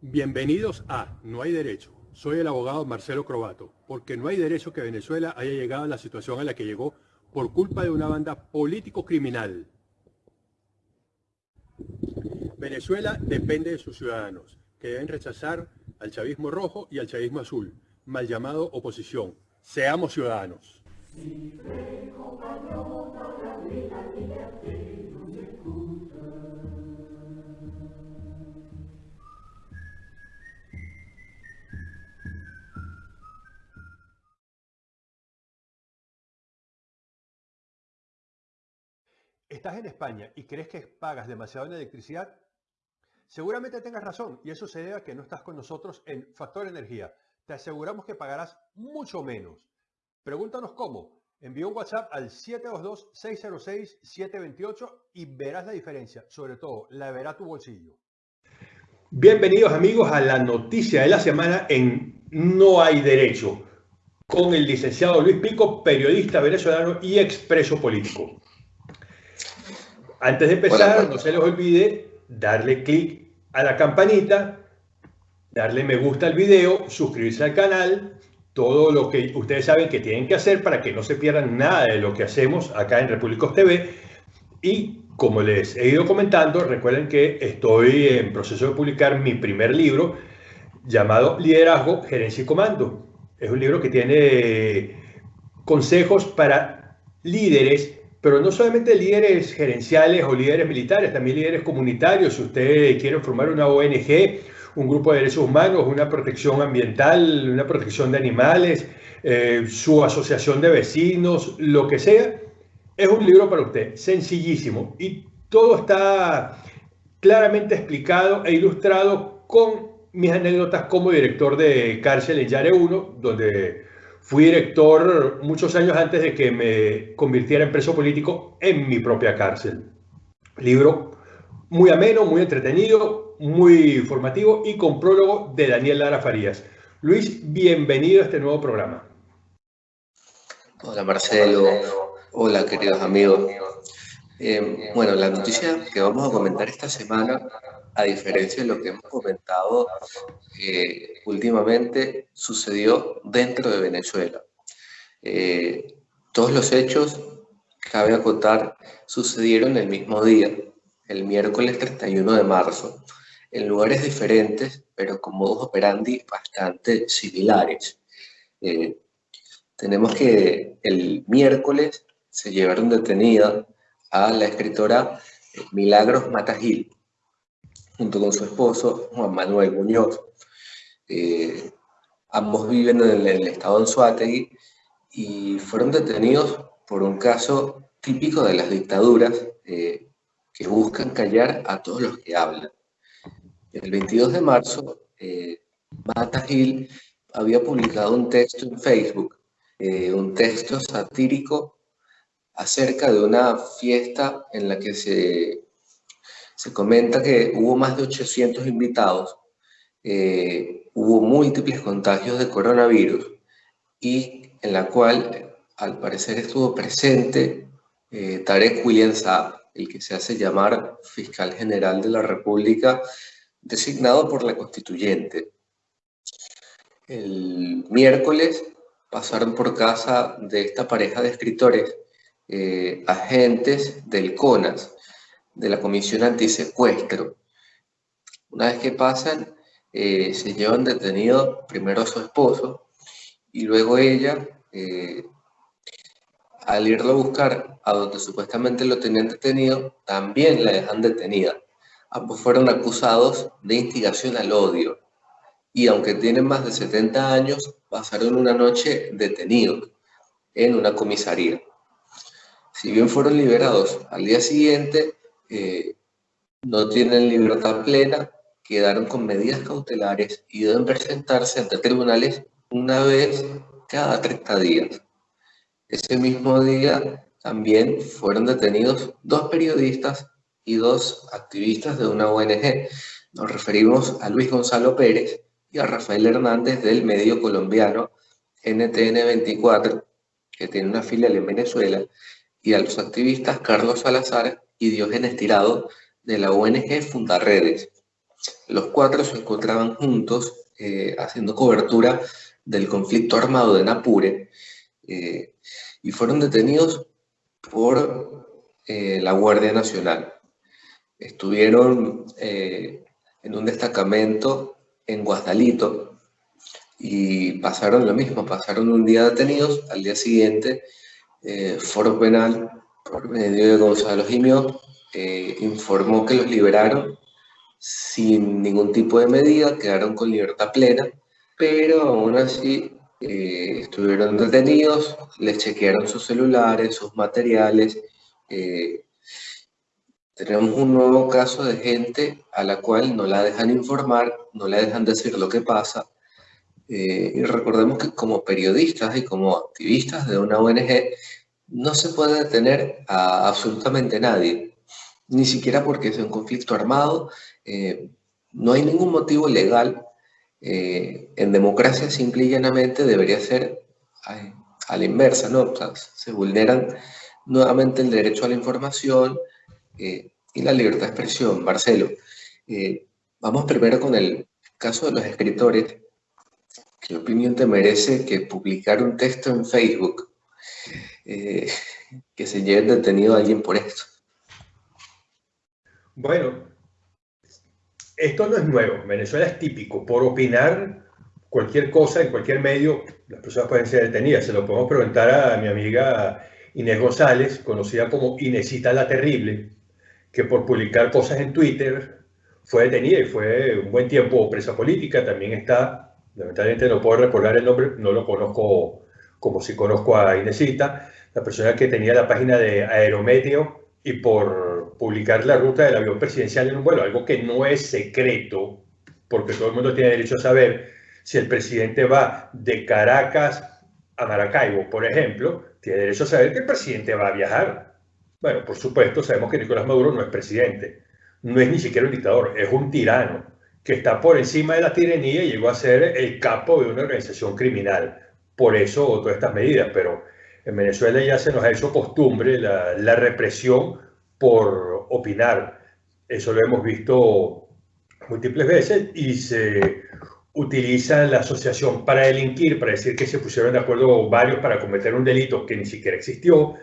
Bienvenidos a No hay derecho. Soy el abogado Marcelo Crobato, porque no hay derecho que Venezuela haya llegado a la situación a la que llegó por culpa de una banda político-criminal. Venezuela depende de sus ciudadanos, que deben rechazar al chavismo rojo y al chavismo azul, mal llamado oposición. Seamos ciudadanos. ¿Estás en España y crees que pagas demasiado en electricidad? Seguramente tengas razón y eso se debe a que no estás con nosotros en Factor Energía. Te aseguramos que pagarás mucho menos. Pregúntanos cómo. Envía un WhatsApp al 722-606-728 y verás la diferencia. Sobre todo, la verá tu bolsillo. Bienvenidos amigos a la noticia de la semana en No hay derecho con el licenciado Luis Pico, periodista venezolano y expreso político. Antes de empezar, no se les olvide darle clic a la campanita, darle me gusta al video, suscribirse al canal, todo lo que ustedes saben que tienen que hacer para que no se pierdan nada de lo que hacemos acá en Repúblicos TV. Y como les he ido comentando, recuerden que estoy en proceso de publicar mi primer libro llamado Liderazgo, Gerencia y Comando. Es un libro que tiene consejos para líderes pero no solamente líderes gerenciales o líderes militares, también líderes comunitarios. Si usted quiere formar una ONG, un grupo de derechos humanos, una protección ambiental, una protección de animales, eh, su asociación de vecinos, lo que sea, es un libro para usted, sencillísimo. Y todo está claramente explicado e ilustrado con mis anécdotas como director de cárcel en Yare 1, donde Fui director muchos años antes de que me convirtiera en preso político en mi propia cárcel. Libro muy ameno, muy entretenido, muy formativo y con prólogo de Daniel Lara Farías. Luis, bienvenido a este nuevo programa. Hola Marcelo, hola queridos amigos. Eh, bueno, la noticia que vamos a comentar esta semana a diferencia de lo que hemos comentado eh, últimamente, sucedió dentro de Venezuela. Eh, todos los hechos, cabe acotar, sucedieron el mismo día, el miércoles 31 de marzo, en lugares diferentes, pero con modos operandi bastante similares. Eh, tenemos que el miércoles se llevaron detenida a la escritora Milagros Matagil, junto con su esposo, Juan Manuel Muñoz. Eh, ambos viven en el, estado de Anzuategui y fueron detenidos por un caso típico de las dictaduras eh, que buscan callar a todos los que hablan. El 22 de marzo, eh, Mata Gil había publicado un texto en Facebook, un texto satírico acerca de una fiesta en la que se se comenta que hubo más de 800 invitados, eh, hubo múltiples contagios de coronavirus y en la cual al parecer estuvo presente eh, Tarek William Saab, el que se hace llamar fiscal general de la República, designado por la constituyente. El miércoles pasaron por casa de esta pareja de escritores eh, agentes del CONAS, de la Comisión Antisecuestro. Una vez que pasan, eh, se llevan detenido primero su esposo y luego ella, eh, al irlo a buscar a donde supuestamente lo tenían detenido, también la dejan detenida. Ambos fueron acusados de instigación al odio y aunque tienen más de 70 años, pasaron una noche detenidos en una comisaría. Si bien fueron liberados al día siguiente, eh, no tienen libertad plena, quedaron con medidas cautelares y deben presentarse ante tribunales una vez cada 30 días. Ese mismo día también fueron detenidos dos periodistas y dos activistas de una ONG. Nos referimos a Luis Gonzalo Pérez y a Rafael Hernández del medio colombiano NTN 24, que tiene una filial en Venezuela, y a los activistas Carlos Salazar y Diógenes Tirado de la ONG Fundarredes. Los cuatro se encontraban juntos eh, haciendo cobertura del conflicto armado de Napure eh, y fueron detenidos por eh, la Guardia Nacional. Estuvieron en un destacamento en Guasdalito y pasaron lo mismo, pasaron un día detenidos, al día siguiente Foro Penal, por medio de Gonzalo Jimio, informó que los liberaron sin ningún tipo de medida, quedaron con libertad plena, pero aún así eh, estuvieron detenidos, les chequearon sus celulares, sus materiales. Eh, tenemos un nuevo caso de gente a la cual no la dejan informar, no la dejan decir lo que pasa. Eh, y recordemos que como periodistas y como activistas de una ONG, no se puede detener a absolutamente nadie, ni siquiera porque es un conflicto armado, eh, no hay ningún motivo legal. Eh, en democracia simple y llanamente debería ser a, la inversa, ¿no? se vulneran nuevamente el derecho a la información eh, y la libertad de expresión. Marcelo, vamos primero con el caso de los escritores. ¿Qué opinión te merece que publicar un texto en Facebook que se lleve detenido a alguien por esto? Bueno, esto no es nuevo. Venezuela es típico. Por opinar cualquier cosa en cualquier medio, las personas pueden ser detenidas. Se lo podemos preguntar a mi amiga Inés González, conocida como Inesita la Terrible, que por publicar cosas en Twitter fue detenida y fue un buen tiempo presa política. También está, lamentablemente no puedo recordar el nombre, no lo conozco como si conozco a Inesita, la persona que tenía la página de Aerometeo y por publicar la ruta del avión presidencial en un vuelo, algo que no es secreto, porque todo el mundo tiene derecho a saber si el presidente va de Caracas a Maracaibo, por ejemplo, tiene derecho a saber que el presidente va a viajar. Bueno, por supuesto, sabemos que Nicolás Maduro no es presidente, no es ni siquiera un dictador, es un tirano que está por encima de la tiranía y llegó a ser el capo de una organización criminal. Por eso todas estas medidas, pero en Venezuela ya se nos ha hecho costumbre la, la represión por opinar. Eso lo hemos visto múltiples veces y se utiliza la asociación para delinquir, para decir que se pusieron de acuerdo varios para cometer un delito que ni siquiera existió,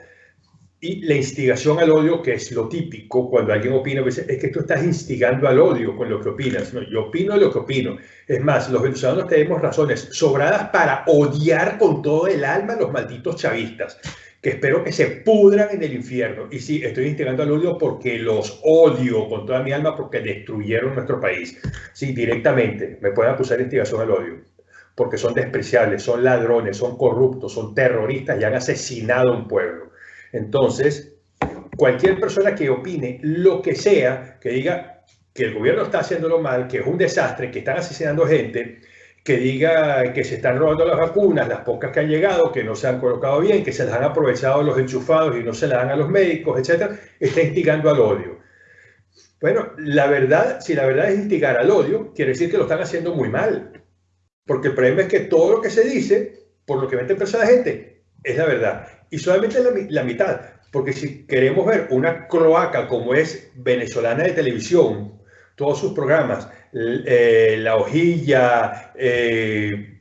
y la instigación al odio, que es lo típico cuando alguien opina, es que tú estás instigando al odio con lo que opinas. No, yo opino lo que opino. Es más, los venezolanos tenemos razones sobradas para odiar con todo el alma a los malditos chavistas que espero que se pudran en el infierno. Y sí, estoy instigando al odio porque los odio con toda mi alma porque destruyeron nuestro país. Sí, directamente me pueden acusar de instigación al odio porque son despreciables, son ladrones, son corruptos, son terroristas y han asesinado a un pueblo. Entonces, cualquier persona que opine lo que sea, que diga que el gobierno está haciéndolo mal, que es un desastre, que están asesinando gente, que diga que se están robando las vacunas, las pocas que han llegado, que no se han colocado bien, que se las han aprovechado los enchufados y no se las dan a los médicos, etcétera, está instigando al odio. Bueno, la verdad, si la verdad es instigar al odio, quiere decir que lo están haciendo muy mal. Porque el problema es que todo lo que se dice, por lo que mente a la gente, es la verdad. Y solamente la, la mitad. Porque si queremos ver una cloaca como es venezolana de televisión, todos sus programas, eh, la hojilla, eh,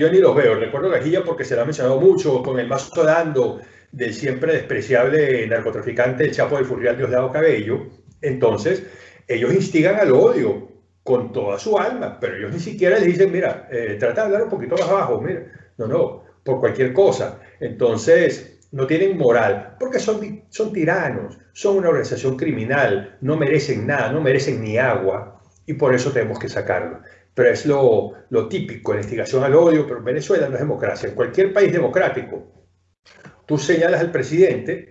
yo ni los veo, recuerdo la hojilla porque se la ha mencionado mucho, con el mazo dando del siempre despreciable narcotraficante el Chapo del Furrial Diosdado Cabello, entonces ellos instigan al odio con toda su alma, pero ellos ni siquiera les dicen, mira, eh, trata de hablar un poquito más abajo, mira, no, no, por cualquier cosa. Entonces, no tienen moral, porque son, son tiranos, son una organización criminal, no merecen nada, no merecen ni agua, y por eso tenemos que sacarlo. Pero es lo, lo típico, la instigación al odio, pero Venezuela no es democracia. En cualquier país democrático, tú señalas al presidente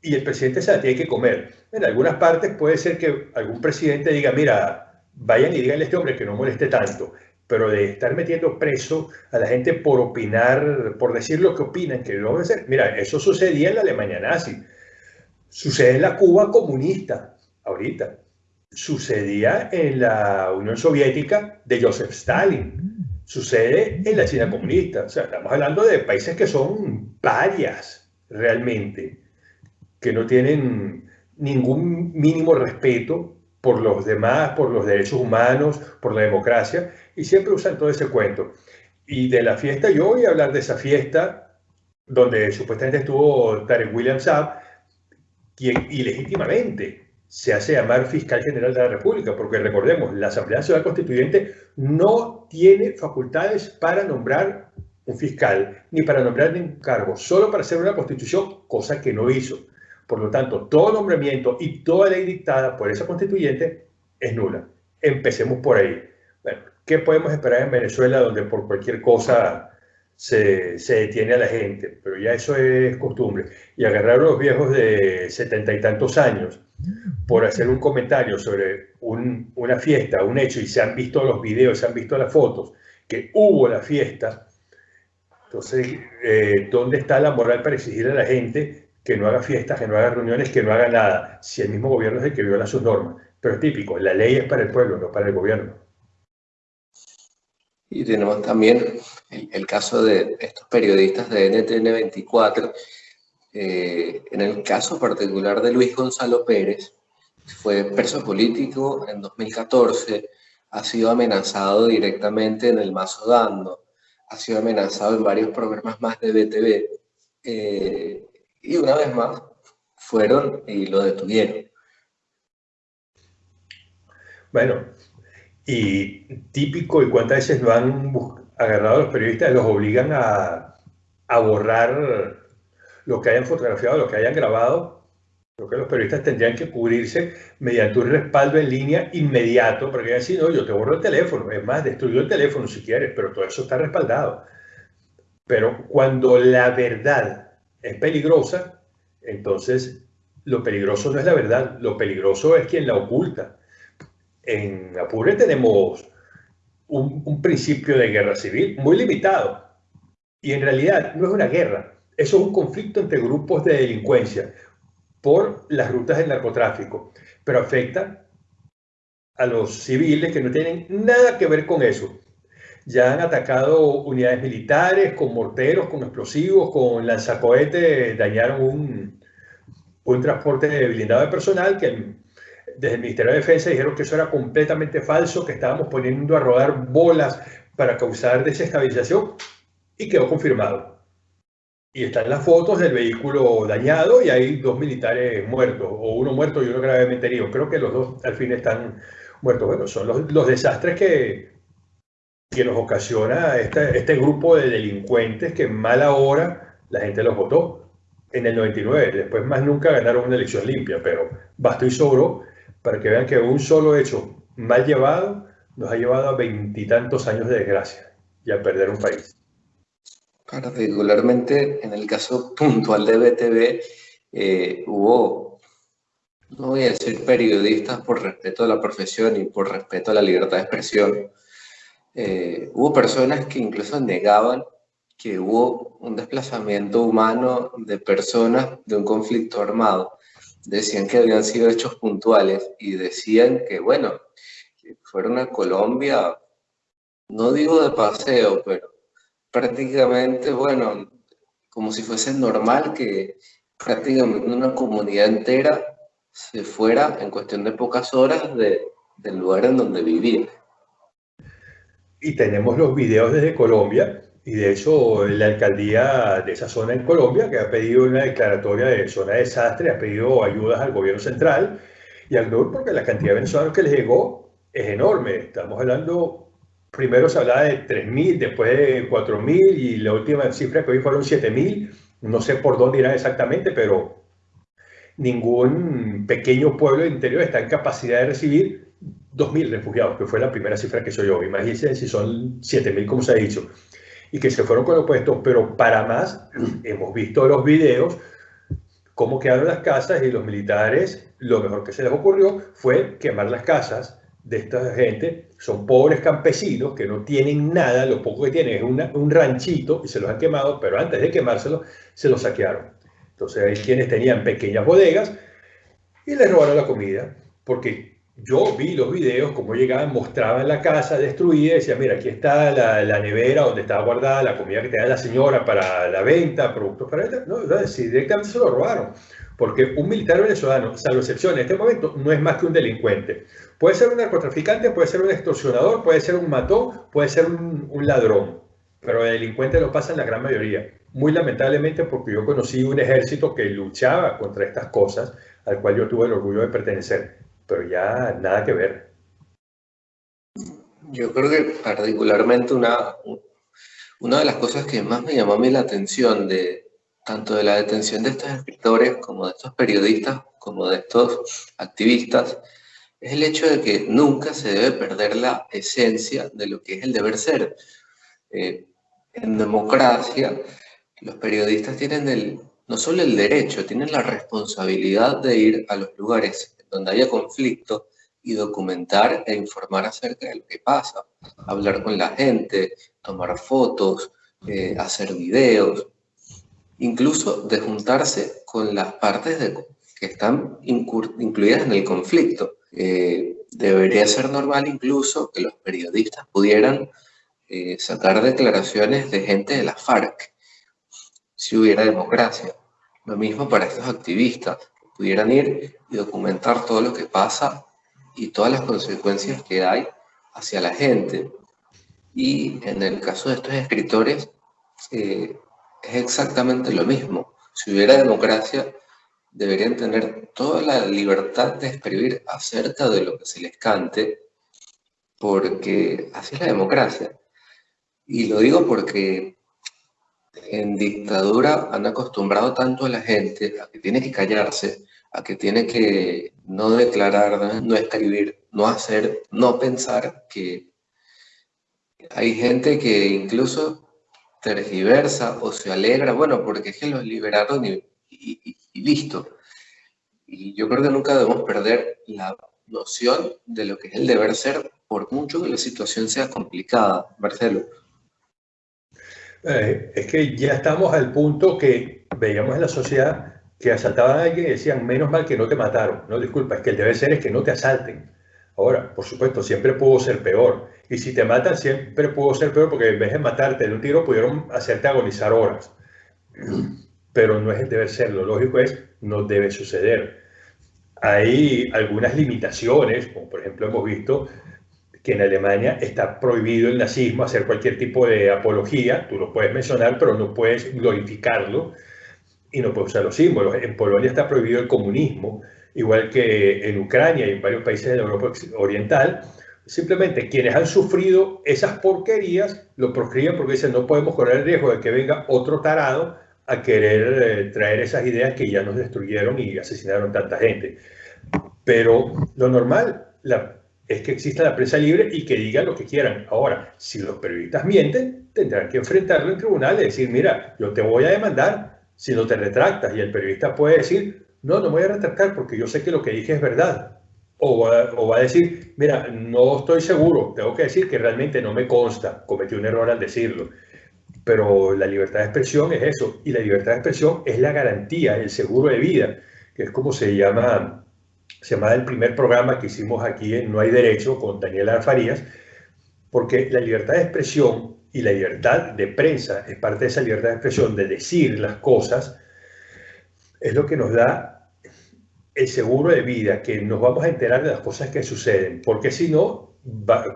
y el presidente se la tiene que comer. En algunas partes puede ser que algún presidente diga, mira, vayan y díganle a este hombre que no moleste tanto, pero de estar metiendo preso a la gente por opinar, por decir lo que opinan, que no a ser, mira, eso sucedía en la Alemania nazi, sucede en la Cuba comunista, ahorita, sucedía en la Unión Soviética de Joseph Stalin. sucede en la China comunista. O sea, estamos hablando de países que son parias realmente, que no tienen ningún mínimo respeto por los demás, por los derechos humanos, por la democracia, y siempre usan todo ese cuento. Y de la fiesta, yo voy a hablar de esa fiesta donde supuestamente estuvo Tarek William Saab, quien ilegítimamente se hace llamar fiscal general de la República, porque recordemos, la Asamblea Nacional Constituyente no tiene facultades para nombrar un fiscal, ni para nombrar ningún cargo, solo para hacer una constitución, cosa que no hizo. Por lo tanto, todo nombramiento y toda ley dictada por esa constituyente es nula. Empecemos por ahí. Bueno, ¿qué podemos esperar en Venezuela donde por cualquier cosa se, se, detiene a la gente? Pero ya eso es costumbre. Y agarrar a los viejos de setenta y tantos años por hacer un comentario sobre un, una fiesta, un hecho, y se han visto los videos, se han visto las fotos, que hubo la fiesta, entonces, eh, ¿dónde está la moral para exigir a la gente que no haga fiestas, que no haga reuniones, que no haga nada, si el mismo gobierno es el que viola sus normas? Pero es típico, la ley es para el pueblo, no para el gobierno. Y tenemos también el, caso de estos periodistas de NTN 24, eh, en el caso particular de Luis Gonzalo Pérez, fue preso político en 2014, ha sido amenazado directamente en el Mazo Dando, ha sido amenazado en varios programas más de BTV, eh, y una vez más fueron y lo detuvieron. Bueno, y típico, y cuántas veces lo han agarrado los periodistas, los obligan a, a borrar lo que hayan fotografiado, lo que hayan grabado, creo que los periodistas tendrían que cubrirse mediante un respaldo en línea inmediato, porque así no, yo te borro el teléfono, es más, destruyo el teléfono si quieres, pero todo eso está respaldado. Pero cuando la verdad es peligrosa, entonces lo peligroso no es la verdad, lo peligroso es quien la oculta. En Apure tenemos un, principio de guerra civil muy limitado y en realidad no es una guerra, eso es un conflicto entre grupos de delincuencia por las rutas del narcotráfico, pero afecta a los civiles que no tienen nada que ver con eso. Ya han atacado unidades militares con morteros, con explosivos, con lanzacohetes, dañaron un, un transporte blindado de personal que desde el Ministerio de Defensa dijeron que eso era completamente falso, que estábamos poniendo a rodar bolas para causar desestabilización y quedó confirmado y están las fotos del vehículo dañado y hay dos militares muertos, o uno muerto y uno gravemente herido. Creo que los dos al fin están muertos. Bueno, son los, los desastres que, que nos ocasiona este, este, grupo de delincuentes que en mala hora la gente los votó en el 99. Después más nunca ganaron una elección limpia, pero bastó y sobró para que vean que un solo hecho mal llevado nos ha llevado a veintitantos años de desgracia y a perder un país. Particularmente en el caso puntual de BTV, eh, hubo, no voy a decir periodistas por respeto a la profesión y por respeto a la libertad de expresión, eh, hubo personas que incluso negaban que hubo un desplazamiento humano de personas de un conflicto armado. Decían que habían sido hechos puntuales y decían que, bueno, fueron a Colombia, no digo de paseo, pero prácticamente, bueno, como si fuese normal que prácticamente una comunidad entera se fuera en cuestión de pocas horas de, del lugar en donde vivía. Y tenemos los videos desde Colombia, y de hecho la alcaldía de esa zona en Colombia, que ha pedido una declaratoria de zona de desastre, ha pedido ayudas al gobierno central y al NUR porque la cantidad de venezolanos que les llegó es enorme. Estamos hablando primero se hablaba de 3.000, después de 4.000 y la última cifra que hoy fueron 7.000. No sé por dónde irán exactamente, pero ningún pequeño pueblo interior está en capacidad de recibir 2.000 refugiados, que fue la primera cifra que soy yo. Imagínense si son 7.000, como se ha dicho, y que se fueron con opuestos, pero para más, hemos visto los videos, cómo quedaron las casas y los militares, lo mejor que se les ocurrió fue quemar las casas, de esta gente son pobres campesinos que no tienen nada, lo poco que tienen es un ranchito y se los han quemado, pero antes de quemárselo se los saquearon. Entonces hay quienes tenían pequeñas bodegas y les robaron la comida, porque yo vi los videos, como llegaban, mostraban la casa destruida, decía, mira, aquí está la, nevera donde estaba guardada la comida que tenía la señora para la venta, productos para ella. No, si directamente se lo robaron. Porque un militar venezolano, salvo excepción en este momento, no es más que un delincuente. Puede ser un narcotraficante, puede ser un extorsionador, puede ser un matón, puede ser un, un ladrón. Pero el delincuente lo pasa en la gran mayoría. Muy lamentablemente porque yo conocí un ejército que luchaba contra estas cosas, al cual yo tuve el orgullo de pertenecer pero ya nada que ver. Yo creo que particularmente una, una de las cosas que más me llamó a mí la atención de tanto de la detención de estos escritores como de estos periodistas como de estos activistas es el hecho de que nunca se debe perder la esencia de lo que es el deber ser. Eh, en democracia, los periodistas tienen el, no solo el derecho, tienen la responsabilidad de ir a los lugares donde haya conflicto y documentar e informar acerca de lo que pasa, hablar con la gente, tomar fotos, eh, hacer videos, incluso de juntarse con las partes que están incluidas en el conflicto. Eh, debería ser normal incluso que los periodistas pudieran eh, sacar declaraciones de gente de la FARC, si hubiera democracia. Lo mismo para estos activistas pudieran ir y documentar todo lo que pasa y todas las consecuencias que hay hacia la gente. Y en el caso de estos escritores, eh, es exactamente lo mismo. Si hubiera democracia, deberían tener toda la libertad de escribir acerca de lo que se les cante, porque así es la democracia. Y lo digo porque en dictadura han acostumbrado tanto a la gente a que tiene que callarse, a que tiene que no declarar, no escribir, no hacer, no pensar, que hay gente que incluso tergiversa o se alegra, bueno, porque es que los liberaron y, y listo. Y yo creo que nunca debemos perder la noción de lo que es el deber ser, por mucho que la situación sea complicada, Marcelo. Eh, es que ya estamos al punto que veíamos en la sociedad que asaltaban a alguien y decían, menos mal que no te mataron. No, disculpa, es que el deber ser es que no te asalten. Ahora, por supuesto, siempre pudo ser peor. Y si te matan, siempre pudo ser peor porque en vez de matarte de un tiro, pudieron hacerte agonizar horas. Pero no es el deber ser. Lo lógico es, no debe suceder. Hay algunas limitaciones, como por ejemplo hemos visto que en Alemania está prohibido el nazismo, hacer cualquier tipo de apología, tú lo puedes mencionar, pero no puedes glorificarlo y no puedes usar los símbolos. En Polonia está prohibido el comunismo, igual que en Ucrania y en varios países de Europa Oriental. Simplemente quienes han sufrido esas porquerías lo proscriben porque dicen no podemos correr el riesgo de que venga otro tarado a querer eh, traer esas ideas que ya nos destruyeron y asesinaron tanta gente. Pero lo normal, la es que exista la prensa libre y que digan lo que quieran. Ahora, si los periodistas mienten, tendrán que enfrentarlo en tribunal y decir, mira, yo te voy a demandar si no te retractas. Y el periodista puede decir, no, no voy a retractar porque yo sé que lo que dije es verdad. O va, a decir, mira, no estoy seguro, tengo que decir que realmente no me consta, cometí un error al decirlo. Pero la libertad de expresión es eso, y la libertad de expresión es la garantía, el seguro de vida, que es como se llama se llama el primer programa que hicimos aquí en No hay Derecho con Daniel Alfarías, porque la libertad de expresión y la libertad de prensa es parte de esa libertad de expresión, de decir las cosas, es lo que nos da el seguro de vida, que nos vamos a enterar de las cosas que suceden, porque si no,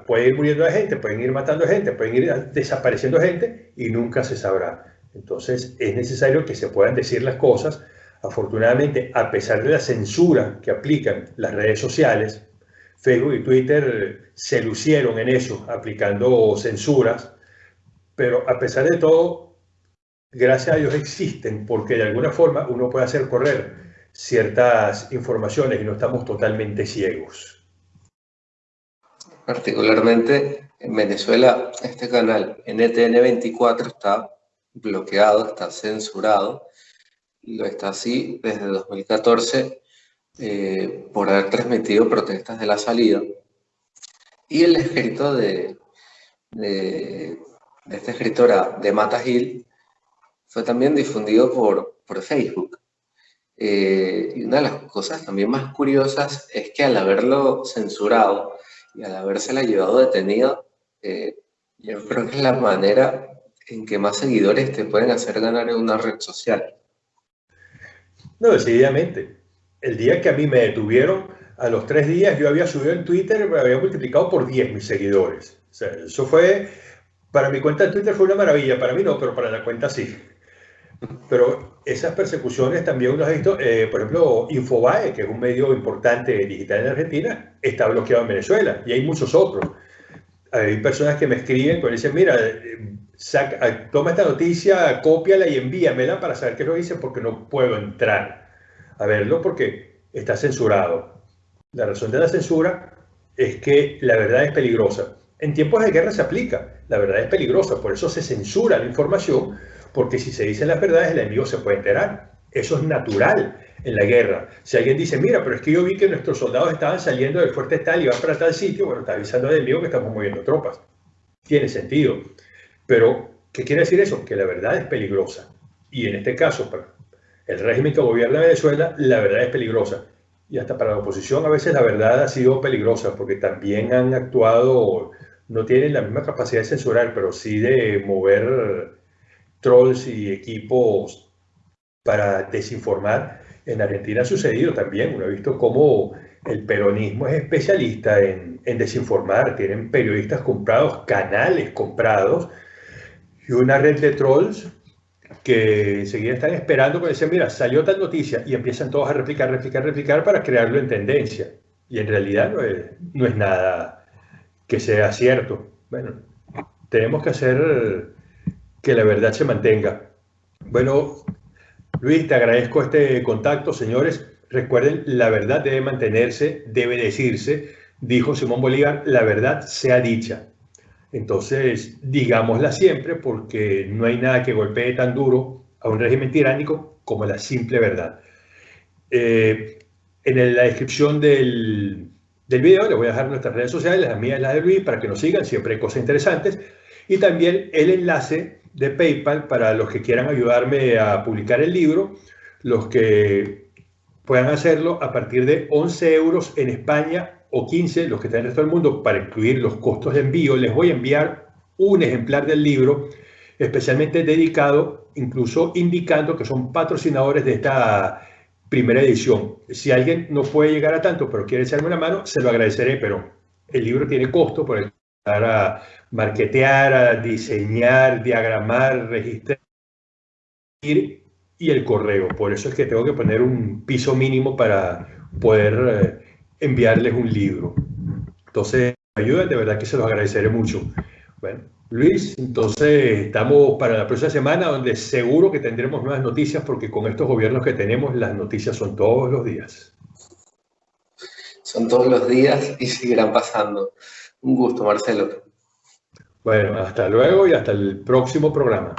puede ir muriendo la gente, pueden ir matando gente, pueden ir desapareciendo gente y nunca se sabrá. Entonces es necesario que se puedan decir las cosas Afortunadamente, a pesar de la censura que aplican las redes sociales, Facebook y Twitter se lucieron en eso, aplicando censuras, pero a pesar de todo, gracias a Dios existen, porque de alguna forma uno puede hacer correr ciertas informaciones y no estamos totalmente ciegos. Particularmente en Venezuela, este canal NTN24 está bloqueado, está censurado, lo está así desde 2014 eh, por haber transmitido protestas de la salida. Y el escrito de, de, esta escritora de Mata Hill fue también difundido por, por Facebook. Eh, y una de las cosas también más curiosas es que al haberlo censurado y al habérsela llevado detenido, eh, yo creo que es la manera en que más seguidores te pueden hacer ganar en una red social. No, decididamente. El día que a mí me detuvieron, a los tres días yo había subido en Twitter, me había multiplicado por 10 mis seguidores. O sea, eso fue, para mi cuenta de Twitter fue una maravilla, para mí no, pero para la cuenta sí. Pero esas persecuciones también uno ha visto, eh, por ejemplo, Infobae, que es un medio importante digital en Argentina, está bloqueado en Venezuela y hay muchos otros. Hay personas que me escriben y dicen, mira, eh, saca, toma esta noticia, cópiala y envíamela para saber qué lo dice porque no puedo entrar a verlo porque está censurado. La razón de la censura es que la verdad es peligrosa. En tiempos de guerra se aplica, la verdad es peligrosa, por eso se censura la información porque si se dicen las verdades el enemigo se puede enterar. Eso es natural en la guerra. Si alguien dice, mira, pero es que yo vi que nuestros soldados estaban saliendo del fuerte tal y van para tal sitio, bueno, está avisando al enemigo que estamos moviendo tropas. Tiene sentido. Pero, ¿qué quiere decir eso? Que la verdad es peligrosa. Y en este caso, para el régimen que gobierna Venezuela, la verdad es peligrosa. Y hasta para la oposición a veces la verdad ha sido peligrosa porque también han actuado, no tienen la misma capacidad de censurar, pero sí de mover trolls y equipos para desinformar. En Argentina ha sucedido también, uno ha visto cómo el peronismo es especialista en, desinformar, tienen periodistas comprados, canales comprados y una red de trolls que enseguida están esperando que dicen, mira, salió tal noticia y empiezan todos a replicar, replicar, replicar para crearlo en tendencia. Y en realidad no es, no es nada que sea cierto. Bueno, tenemos que hacer que la verdad se mantenga. Bueno, Luis, te agradezco este contacto, señores. Recuerden, la verdad debe mantenerse, debe decirse, dijo Simón Bolívar, la verdad sea dicha. Entonces, digámosla siempre porque no hay nada que golpee tan duro a un régimen tiránico como la simple verdad. Eh, en la descripción del, del video les voy a dejar nuestras redes sociales, las mías y las de Luis, para que nos sigan, siempre hay cosas interesantes. Y también el enlace de PayPal para los que quieran ayudarme a publicar el libro, los que puedan hacerlo a partir de 11 euros en España o 15, los que están en el resto del mundo, para incluir los costos de envío. Les voy a enviar un ejemplar del libro especialmente dedicado, incluso indicando que son patrocinadores de esta primera edición. Si alguien no puede llegar a tanto, pero quiere echarme una mano, se lo agradeceré, pero el libro tiene costo por el a marketear, a diseñar, diagramar, registrar y el correo. Por eso es que tengo que poner un piso mínimo para poder eh, enviarles un libro. Entonces, ayuda, de verdad que se los agradeceré mucho. Bueno, Luis, entonces estamos para la próxima semana donde seguro que tendremos nuevas noticias porque con estos gobiernos que tenemos las noticias son todos los días. Son todos los días y seguirán pasando. Un gusto, Marcelo. Bueno, hasta luego y hasta el próximo programa.